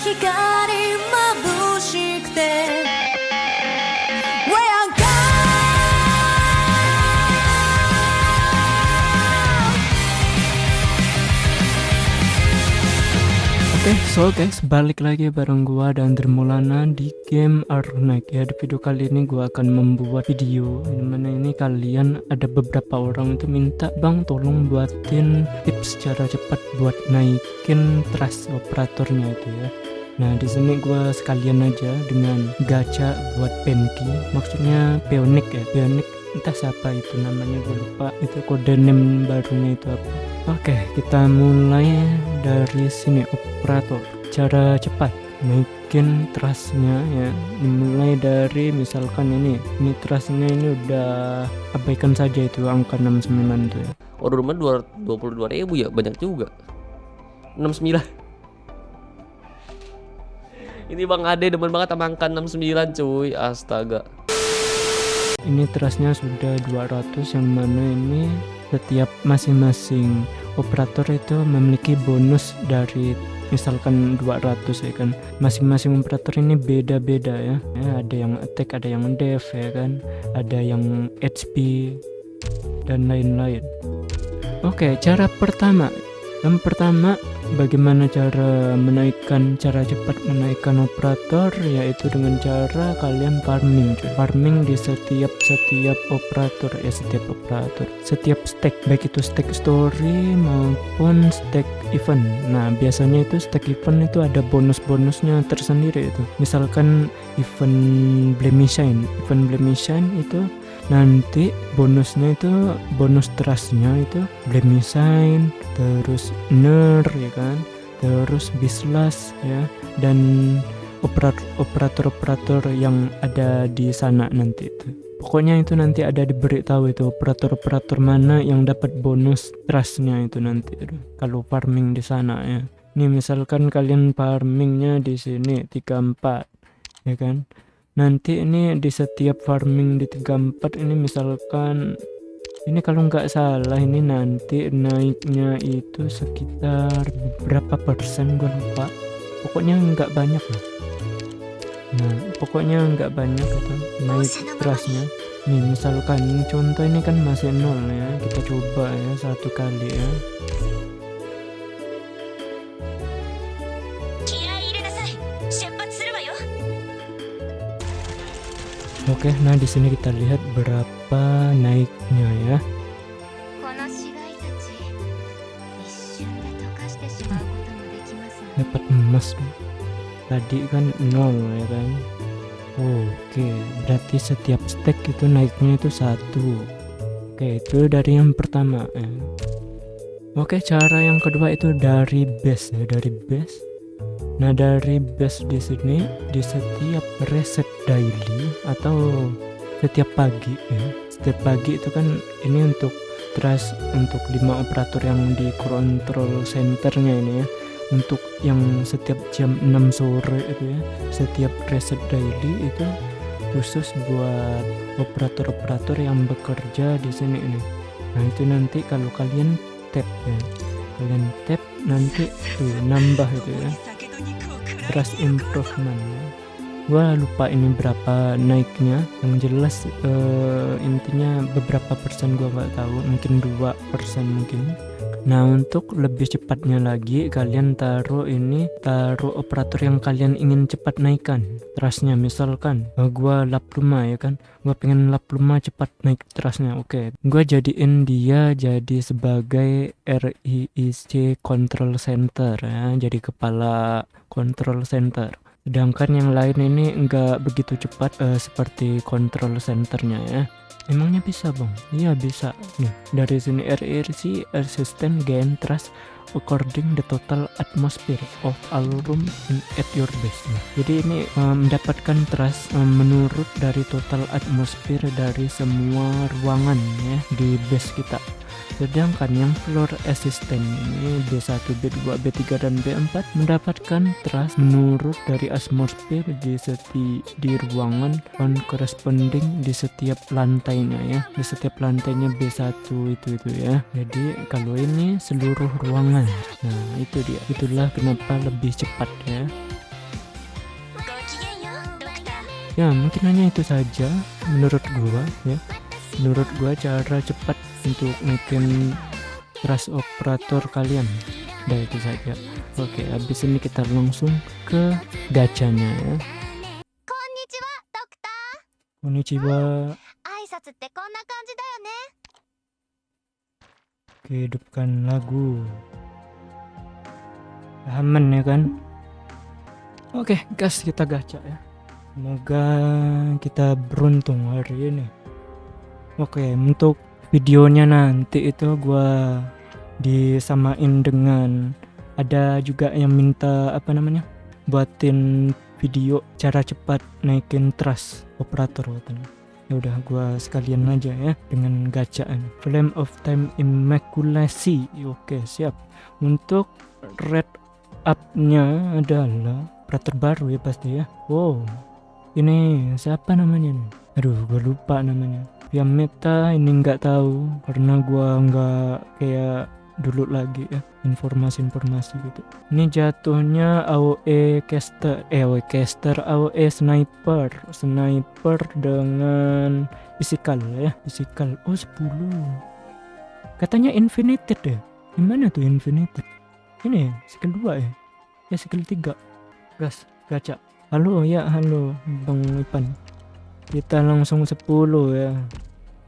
光も so guys, balik lagi bareng gua dan Dermulana di game Arnak. Ya. Di video kali ini gua akan membuat video di mana ini kalian ada beberapa orang itu minta bang tolong buatin tips cara cepat buat naikin trust operatornya itu ya. Nah di sini gua sekalian aja dengan gacha buat Penki, maksudnya Peonik ya, Peonik entah siapa itu namanya gue lupa. Itu kode name barunya itu apa. Oke kita mulai dari sini operator. Cara cepat. Naikin trustnya ya dimulai dari misalkan ini. Ini trustnya ini udah abaikan saja itu angka 69 tuh ya. Order rumah 22 ribu ya banyak juga. 69 Ini Bang Ade demen banget sama angka 69 cuy. Astaga. Ini trustnya sudah 200 yang mana ini setiap masing-masing operator itu memiliki bonus dari misalkan 200 ya kan. Masing-masing operator ini beda-beda ya. ya ada yang attack ada yang def ya kan. Ada yang HP dan lain-lain. Oke cara pertama. Yang pertama bagaimana cara menaikkan cara cepat menaikkan operator? Yaitu dengan cara kalian farming farming di setiap setiap operator ya setiap operator. Setiap stack baik itu stack story maupun stack event. Nah biasanya itu stack event itu ada bonus-bonusnya tersendiri itu. Misalkan event blemishin event blemishin itu nanti bonusnya itu bonus trustnya itu blemishin terus ner ya kan? Terus bislas ya. Dan operator-operator yang ada di sana nanti itu. Pokoknya itu nanti ada diberitahu itu operator-operator mana yang dapat bonus trustnya itu nanti itu. Kalau farming di sana ya. Ini misalkan kalian farmingnya di sini 34 ya kan nanti ini di setiap farming di 34 ini misalkan ini kalau nggak salah ini nanti naiknya itu sekitar berapa persen gue lupa. Pokoknya nggak banyak lah. Nah pokoknya nggak banyak itu naik trustnya nih misalkan contoh ini kan masih nol ya kita coba ya satu kali ya Oke, nah di sini kita lihat berapa naiknya ya. Dapat emas tadi kan nol ya kan. Oke, berarti setiap stack itu naiknya itu satu. Oke, itu dari yang pertama ya. Oke, cara yang kedua itu dari base ya, dari base Nah dari base di sini di setiap reset daily atau setiap pagi ya. Setiap pagi itu kan ini untuk trust untuk lima operator yang di control centernya ini ya. Untuk yang setiap jam 6 sore itu ya. Setiap reset daily itu khusus buat operator-operator yang bekerja di sini ini. Nah itu nanti kalau kalian tap ya. Kalian tap nanti tuh nambah itu ya. Trust improvement gua lupa ini berapa naiknya. Yang jelas uh, intinya beberapa persen gua nggak tahu mungkin dua persen mungkin. Nah untuk lebih cepatnya lagi kalian taruh ini taruh operator yang kalian ingin cepat naikkan trustnya misalkan uh, gua lap rumah ya kan? Gua pengen lap rumah cepat naik trustnya oke. Okay. gua jadiin dia jadi sebagai RIIC control center ya. Jadi kepala control center sedangkan yang lain ini enggak begitu cepat uh, seperti control centernya ya. Emangnya bisa bang? Iya bisa. Nih dari sini RRC resistant gain trust according the total atmosphere of all room in at your base nah, jadi ini um, mendapatkan trust um, menurut dari total atmosphere dari semua ruangan ya di base kita Sedangkan yang floor assistant ini B1, B2, B3, dan B4 mendapatkan trust menurut dari atmosfer di seti di ruangan on corresponding di setiap lantainya ya. Di setiap lantainya B1 itu itu ya. Jadi kalau ini seluruh ruangan. Nah, itu dia. Itulah kenapa lebih cepat ya. ya mungkin hanya itu saja menurut gua ya menurut gua cara cepat untuk naikin ras operator kalian. Dan itu saja. Oke habis ini kita langsung ke gacanya ya. Konnichiwa oke hidupkan lagu. Aman ya kan? Oke gas kita gacha ya. Semoga kita beruntung hari ini. Oke untuk videonya nanti itu gua disamain dengan ada juga yang minta apa namanya buatin video cara cepat naikin trust operator katanya. Ya udah gua sekalian aja ya dengan gacaan. Flame of time immaculasi. Oke siap. Untuk red up nya adalah operator baru ya pasti ya. Wow. Ini siapa namanya nih? Aduh gua lupa namanya yang meta ini nggak tahu karena gua nggak kayak dulu lagi ya informasi-informasi gitu. Ini jatuhnya AOE caster eh AOE caster AOE sniper. Sniper dengan physical ya physical. Oh 10 katanya infinited ya? Gimana tuh infinited? Ini ya, skill 2 ya? Ya skill 3 gas gacha. Halo ya halo bang Ipan kita langsung 10 ya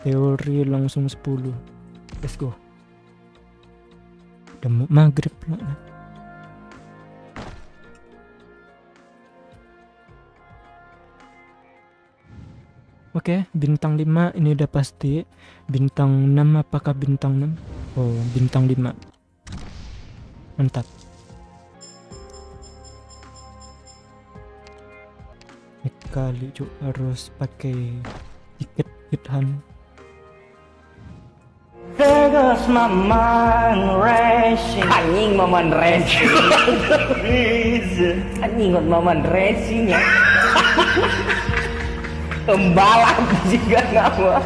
teori langsung 10 let's go udah mau maghrib lah Oke, bintang 5 ini udah pasti. Bintang 6 apakah bintang 6? Oh, bintang 5. Mantap. Ini Kali cuk. Harus pakai tiket hitahan. Vegas maman racing. Anjing maman racing. Anjing maman racing ya. Pembalap juga nama.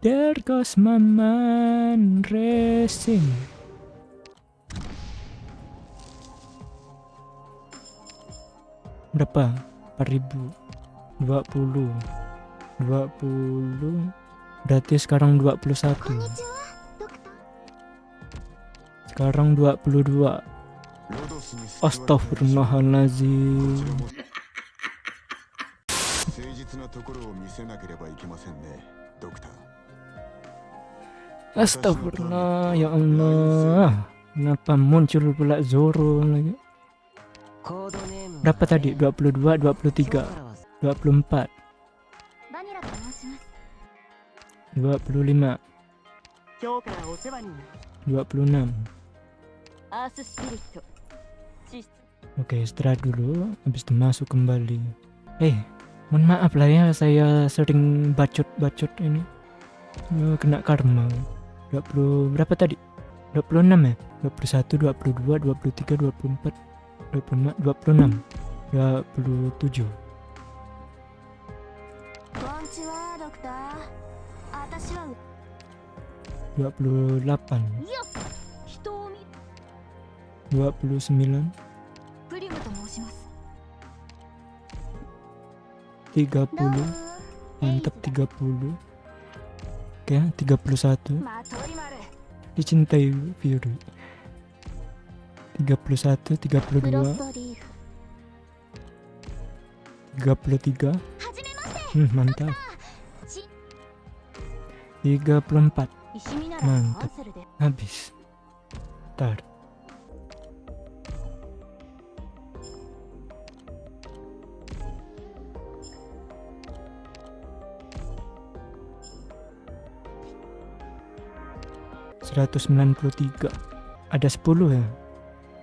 There goes Maman Racing. Berapa? 4000. 20. 20. Berarti sekarang 21. こんにちはドクター Sekarang 22. Astagfirullahalazim. 誠実なところを見せなければいけませんねドクター Astagfirullah, ya Allah. Kenapa muncul pula Zoro lagi? berapa tadi? 22, 23, 24, 25, 26. Oke, okay, setelah dulu, habis itu masuk kembali. Eh, hey, mohon maaf lah ya, saya sering bacot-bacot ini. Oh, kena karma. 20 berapa tadi? 26 ya? 21, 22, 23, 24, 25, 26 27 28 29 30 mantap 30 oke 31 dicintai virus 31 32 33 hmm, mantap. 34 mantap. Habis. Ntar Seratus sembilan puluh tiga, ada sepuluh ya.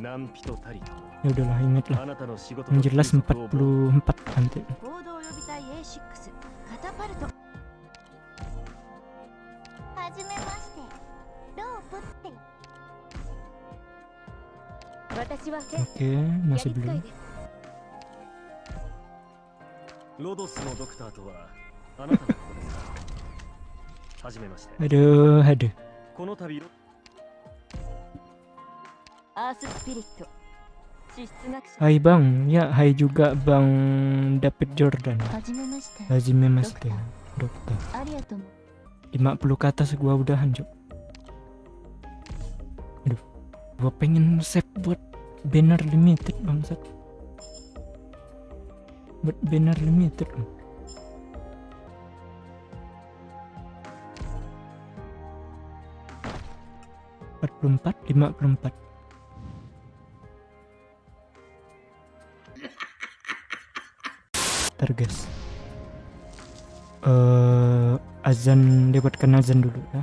ya udahlah ingat lah あなたの仕事 yang と jelas 休息を 44 nanti 行動予備隊 A6 カタパルトはじめましてロープって私はセン oke masih やり使い belum ですロドスのドクターとはあなたのことですかはじめまして aduh aduh この度 Hai bang, ya hai juga bang David Jordan. Hajime mas dokter 50 kata atas gua udahan hancur Aduh, gua pengen save buat banner limited bang Buat banner limited. bang. empat lima puluh empat. Guys. Eh azan lewatkan azan dulu ya.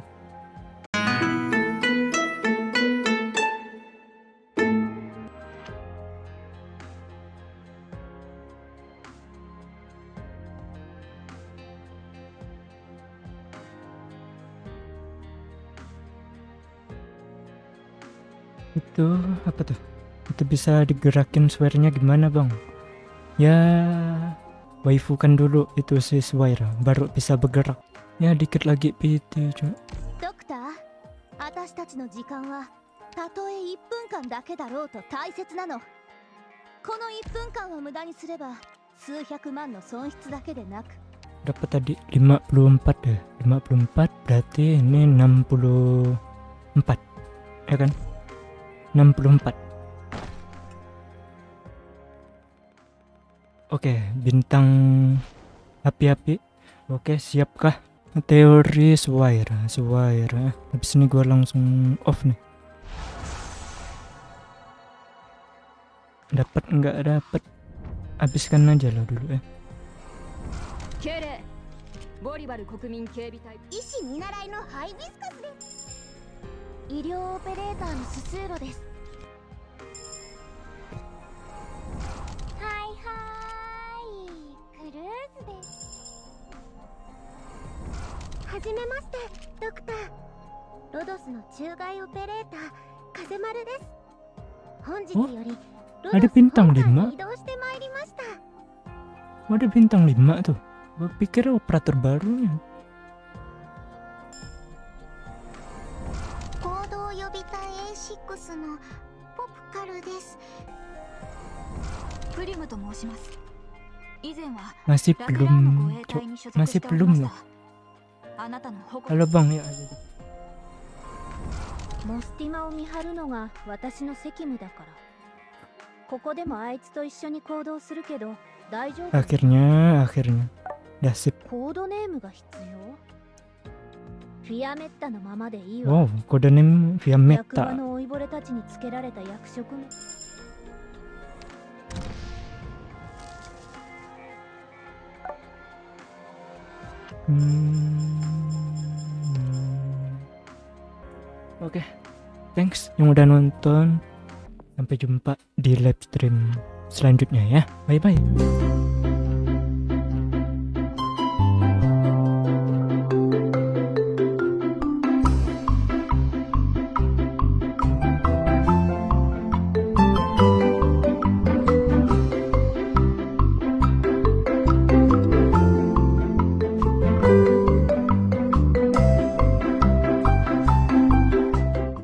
Itu apa tuh? Itu bisa digerakin suaranya gimana bang? Ya waifu kan dulu itu si Swaira baru bisa bergerak ya dikit lagi PT cuma ドクター私たちの時間はたとえ1分間だけだろうと大切なのこの1分間を無駄にすれば数百万の損失だけでなく dapat tadi 54 deh 54 berarti ini 64 ya kan 64 oke bintang api-api. Oke siapkah teori Swaira Swaira habis ini gua langsung off nih. Dapat nggak dapat habiskan aja lah dulu ya 敬じめましてドクターロドスの中外オペレーター風丸です本日よりロドス本体 lima に移動してまいりました Oh, ada bintang 5 tuh. Gue pikir operator barunya. 行動予備隊 A6 のポプカルですプリムと申します以前は Masih belum, 衛 Cok. 隊に所属 Masih しておりまし belum たあなたの誇 ya. モスティマを見張るのが私の責務だからここでもあいつと一緒に行動するけど大丈夫？Akhirnya, akhirnya. Dah sip. コードネームが必要？フィアメッタのままでいいわ Wow, kode name via 役場.の老いぼれたちにつけられた役職名 Hmm. Oke, thanks yang udah nonton. Sampai jumpa di live stream selanjutnya ya. Bye bye.